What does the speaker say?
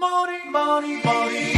Money, money, money.